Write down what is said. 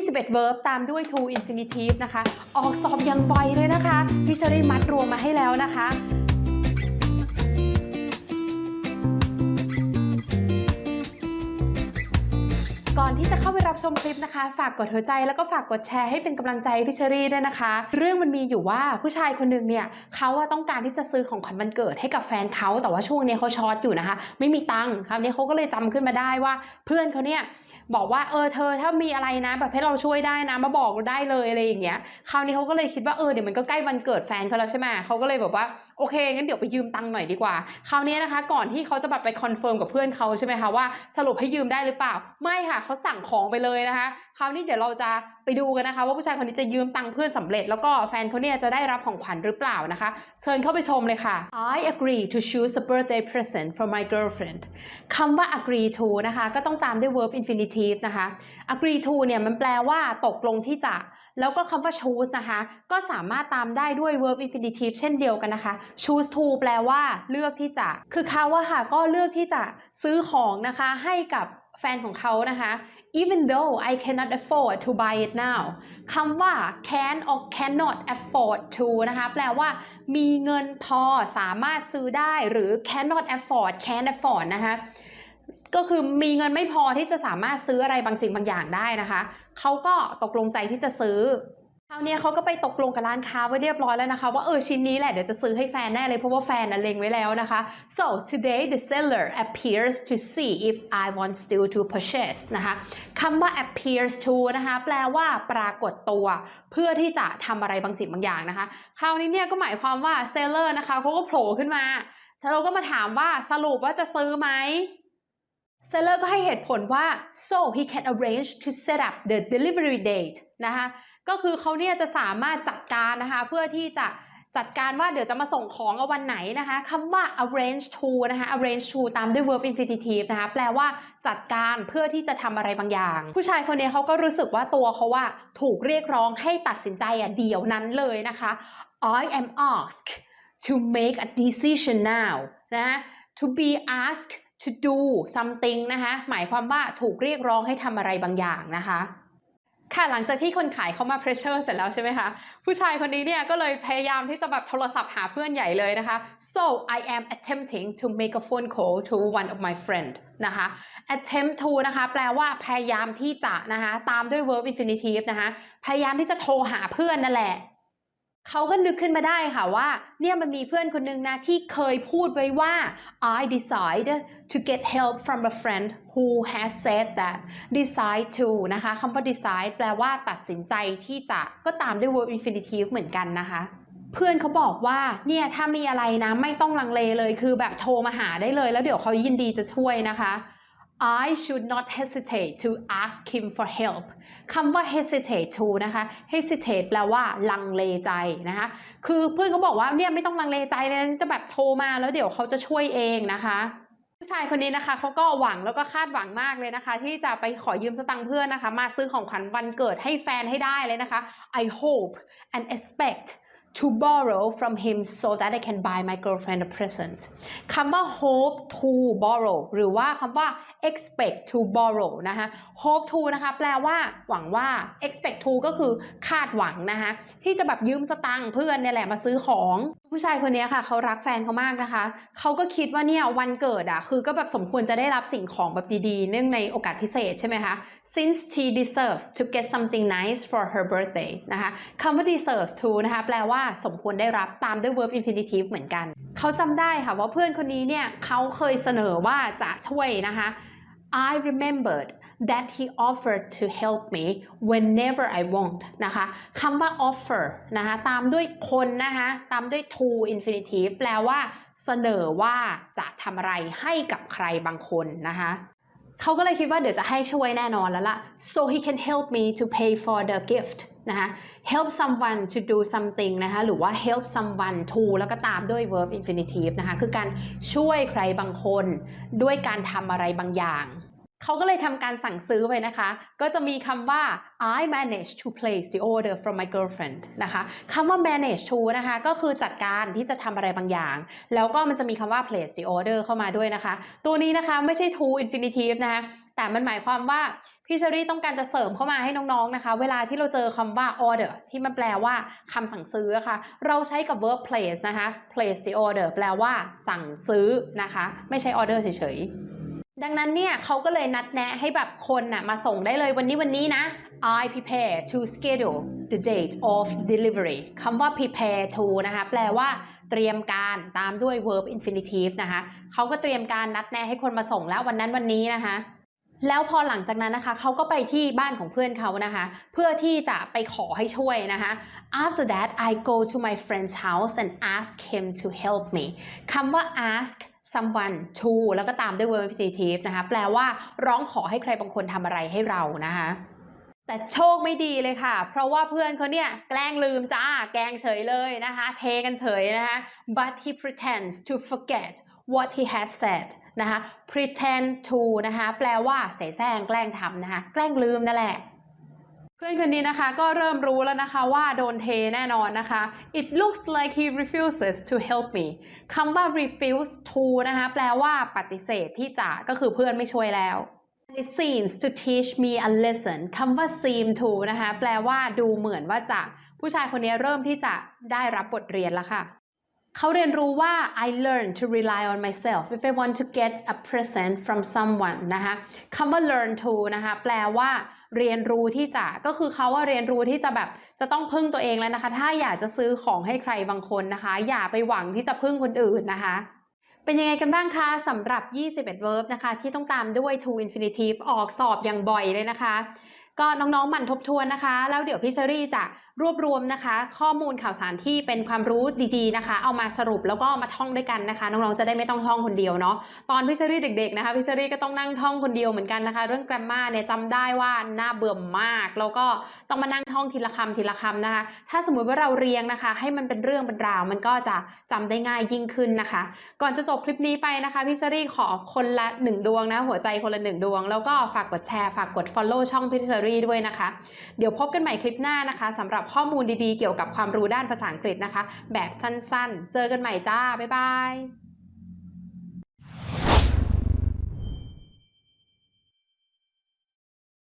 21 verb ตามด้วย to infinitive นะคะ ออกสอบอย่างบ่อยเลยนะคะ พี่เชอรี่มัดรวมมาให้แล้วนะคะ เข้าไปรับชมคลิปนะคะ ฝากกดหัวใจแล้วก็ฝากกดแชร์ให้เป็นกำลังใจพี่เชอรี่ด้วยนะคะ เรื่องมันมีอยู่ว่าผู้ชายคนหนึ่งเนี่ยเขาต้องการที่จะซื้อของขวัญวันเกิดให้กับแฟนเขาแต่ว่าช่วงนี้เขาช็อตอยู่นะคะ ไม่มีตังค์คราวนี้เขาก็เลยจำขึ้นมาได้ว่าเพื่อนเขาเนี่ยบอกว่าเออเธอถ้ามีอะไรนะแบบให้เราช่วยได้นะมาบอกเราได้เลยอะไรอย่างเงี้ยคราวนี้เขาก็เลยคิดว่าเออเดี๋ยวมันก็ใกล้วันเกิดแฟนเขาแล้วใช่ไหมเขาก็เลยแบบว่า โอเคงั้นเดี๋ยวไปยืมตังค์หน่อยดีกว่า คราวนี้นะคะ ก่อนที่เขาจะแบบไปคอนเฟิร์มกับเพื่อนเขาใช่ไหมคะว่าสรุปให้ยืมได้หรือเปล่า ไม่ค่ะเขาสั่งของไปเลยนะคะ คราวนี้เดี๋ยวเราจะไปดูกันนะคะ ว่าผู้ชายคนนี้จะยืมตังค์เพื่อนสำเร็จ แล้วก็แฟนเขาเนี่ยจะได้รับของขวัญหรือเปล่านะคะ เชิญเข้าไปชมเลยค่ะ I agree to choose a birthday present for my girlfriend คำว่า agree to นะคะ ก็ต้องตามด้วย verb infinitive นะคะ agree to เนี่ยมันแปลว่าตกลงที่จะ แล้วก็คำว่า choose นะคะ ก็สามารถตามได้ด้วย verb infinitive เช่นเดียวกันนะคะ choose to แปลว่าเลือกที่จะ คือเขาอะค่ะก็เลือกที่จะซื้อของนะคะให้กับแฟนของเขานะคะ even though I cannot afford to buy it now คำว่า can or cannot afford to นะคะ แปลว่ามีเงินพอสามารถซื้อได้หรือ cannot afford can afford นะคะ ก็คือมีเงินไม่พอที่จะสามารถซื้ออะไรบางสิ่งบางอย่างได้นะคะ เขาก็ตกลงใจที่จะซื้อคราวนี้เขาก็ไปตกลงกับร้านค้าไว้เรียบร้อยแล้วนะคะ ว่าเออชิ้นนี้แหละเดี๋ยวจะซื้อให้แฟนแน่เลยเพราะว่าแฟนน่ะเล็งไว้แล้วนะคะ so today the seller appears to see if I want still to purchase นะคะคำว่า appears to นะคะแปลว่าปรากฏตัวเพื่อที่จะทำอะไรบางสิ่งบางอย่างนะคะ คราวนี้เนี่ยก็หมายความว่า seller นะคะเขาก็โผล่ขึ้นมาแล้วเราก็มาถามว่าสรุปว่าจะซื้อไหม เซลเลอร์ก็ให้เหตุผลว่า so he can arrange to set up the delivery date นะคะก็คือเขาเนี่ยจะสามารถจัดการนะคะเพื่อที่จะจัดการว่าเดี๋ยวจะมาส่งของเอาวันไหนนะคะคำว่า arrange to นะคะ arrange to ตามด้วย verb infinitive นะคะแปลว่าจัดการเพื่อที่จะทำอะไรบางอย่าง ผู้ชายคนนี้เขาก็รู้สึกว่าตัวเขาว่าถูกเรียกร้องให้ตัดสินใจอะเดี๋ยวนั้นเลยนะคะ I am asked to make a decision now นะ to be asked to do something นะคะหมายความว่าถูกเรียกร้องให้ทำอะไรบางอย่างนะคะค่ะหลังจากที่คนขายเขามา pressure เสร็จแล้วใช่ไหมคะ ผู้ชายคนนี้เนี่ยก็เลยพยายามที่จะแบบโทรศัพท์หาเพื่อนใหญ่เลยนะคะ so I am attempting to make a phone call to one of my friend นะคะ attempt to นะคะแปลว่าพยายามที่จะนะคะตามด้วย verb infinitive นะคะพยายามที่จะโทรหาเพื่อนนั่นแหละ เขาก็นึกขึ้นมาได้ค่ะว่าเนี่ยมันมีเพื่อนคนนึงนะที่เคยพูดไว้ว่า I decide to get help from a friend who has said that decide to นะคะคำว่า decide แปลว่าตัดสินใจที่จะก็ตามด้วย verb infinitive เหมือนกันนะคะเพื่อนเขาบอกว่าเนี่ยถ้ามีอะไรนะไม่ต้องลังเลเลยคือแบบโทรมาหาได้เลย แล้วเดี๋ยวเขายินดีจะช่วยนะคะ I should not hesitate to ask him for help คำว่า hesitate to นะคะ hesitate แปลว่าลังเลใจนะคะ คือเพื่อนเขาบอกว่าเนี่ยไม่ต้องลังเลใจเลยจะแบบโทรมาแล้วเดี๋ยวเขาจะช่วยเองนะคะผู้ชายคนนี้นะคะเขาก็หวังแล้วก็คาดหวังมากเลยนะคะ ที่จะไปขอยืมสตังค์เพื่อนนะคะ มาซื้อของขวัญวันเกิดให้แฟนให้ได้เลยนะคะ I hope and expect to borrow from him so that I can buy my girlfriend a present คำว่า hope to borrow หรือว่าคำว่า expect to borrow นะคะ hope to นะคะแปลว่าหวังว่า expect to ก็คือคาดหวังนะคะที่จะแบบยืมสตังค์เพื่อนเนี่ยแหละมาซื้อของ ผู้ชายคนนี้ค่ะเขารักแฟนเขามากนะคะเขาก็คิดว่าเนี่ยวันเกิดอะคือก็แบบสมควรจะได้รับสิ่งของแบบดีๆ เนื่องในโอกาสพิเศษใช่ไหมคะ since she deserves to get something nice for her birthday นะคะคำว่า deserves to นะคะแปลว่าสมควรได้รับตามด้วย verb infinitive เหมือนกัน เขาจำได้ค่ะว่าเพื่อนคนนี้เนี่ยเขาเคยเสนอว่าจะช่วยนะคะ I remembered that he offered to help me whenever I want นะคะคำว่า offer นะคะตามด้วยคนนะคะตามด้วย to infinitive แปลว่าเสนอว่าจะทำอะไรให้กับใครบางคนนะคะเขาก็เลยคิดว่าเดี๋ยวจะให้ช่วยแน่นอนแล้วล่ะ so he can help me to pay for the gift นะคะ help someone to do something นะคะ หรือว่า help someone to แล้วก็ตามด้วย verb infinitive นะคะ คือการช่วยใครบางคนด้วยการทำอะไรบางอย่าง เขาก็เลยทำการสั่งซื้อไปนะคะ ก็จะมีคำว่า I managed to place the order from my girlfriend นะคะคำว่า manage to นะคะก็คือจัดการที่จะทำอะไรบางอย่าง แล้วก็มันจะมีคำว่า place the order เข้ามาด้วยนะคะ ตัวนี้นะคะไม่ใช่ to infinitive นะคะแต่มันหมายความว่าพี่เชอรี่ต้องการจะเสริมเข้ามาให้น้องๆนะคะ เวลาที่เราเจอคำว่า order ที่มันแปลว่าคำสั่งซื้ออะค่ะ เราใช้กับ verb place นะคะ place the order แปลว่าสั่งซื้อนะคะ ไม่ใช่ order เฉยๆ ดังนั้นเนี่ยเขาก็เลยนัดแนะให้แบบคนน่ะมาส่งได้เลยวันนี้วันนี้นะ I prepare to schedule the date of delivery คำว่า prepare to นะคะแปลว่าเตรียมการตามด้วย verb infinitive นะคะเขาก็เตรียมการนัดแนะให้คนมาส่งแล้ววันนั้นวันนี้นะคะ แล้วพอหลังจากนั้นนะคะเขาก็ไปที่บ้านของเพื่อนเขานะคะ เพื่อที่จะไปขอให้ช่วยนะคะ after that I go to my friend's house and ask him to help me คำว่า ask someone to แล้วก็ตามด้วย verb infinitive นะคะ แปลว่าร้องขอให้ใครบางคนทำอะไรให้เรานะคะแต่โชคไม่ดีเลยค่ะ เพราะว่าเพื่อนเขาเนี่ยแกล้งลืมจ้า แกล้งเฉยเลยนะคะ เทกันเฉยนะคะ but he pretends to forget what he has said นะคะ pretend to นะคะแปลว่าเสแสร้งแกล้งทำนะคะแกล้งลืมนั่นแหละเพื่อนคนนี้นะคะก็เริ่มรู้แล้วนะคะว่าโดนเทแน่นอนนะคะ it looks like he refuses to help me คำว่า refuse to นะคะแปลว่าปฏิเสธที่จะก็คือเพื่อนไม่ช่วยแล้ว it seems to teach me a lesson คำว่า seem to นะคะแปลว่าดูเหมือนว่าจะ ผู้ชายคนนี้เริ่มที่จะได้รับบทเรียนแล้วค่ะ เขาเรียนรู้ว่า I learn to rely on myself if I want to get a present from someone นะคะคำว่า learn to นะคะแปลว่าเรียนรู้ที่จะก็คือเขาว่าเรียนรู้ที่จะแบบจะต้องพึ่งตัวเองแล้วนะคะ ถ้าอยากจะซื้อของให้ใครบางคนนะคะ อย่าไปหวังที่จะพึ่งคนอื่นนะคะเป็นยังไงกันบ้างคะสำหรับ 21 verb นะคะ ที่ต้องตามด้วย to infinitive ออกสอบอย่างบ่อยเลยนะคะ ก็น้องๆหมั่นทบทวนนะคะ แล้วเดี๋ยวพี่เชอรี่จะรวบรวมนะคะ ข้อมูลข่าวสารที่เป็นความรู้ดีๆนะคะ เอามาสรุปแล้วก็มาท่องด้วยกันนะคะ น้องๆจะได้ไม่ต้องท่องคนเดียวเนาะตอนพี่เชอรี่เด็กๆนะคะพี่เชอรี่ก็ต้องนั่งท่องคนเดียวเหมือนกันนะคะ เรื่อง grammar เนี่ยจำได้ว่าน่าเบื่อมาก แล้วก็ต้องมานั่งท่องทีละคำทีละคำนะคะ ถ้าสมมุติว่าเราเรียงนะคะ ให้มันเป็นเรื่องเป็นราว มันก็จะจำได้ง่ายยิ่งขึ้นนะคะ ก่อนจะจบคลิปนี้ไปนะคะพี่เชอรี่ขอคนละหนึ่งดวงนะหัวใจคนละหนึ่งดวง แล้วก็ฝากกดแชร์ฝากกด follow ช่องพี่เชอรี่ด้วยนะคะ เดี๋ยวพบกันใหม่คลิปหน้านะคะสำหรับข้อมูลดีๆ เกี่ยวกับความรู้ด้านภาษาอังกฤษนะคะ แบบสั้นๆ เจอกันใหม่จ้า บ๊ายบาย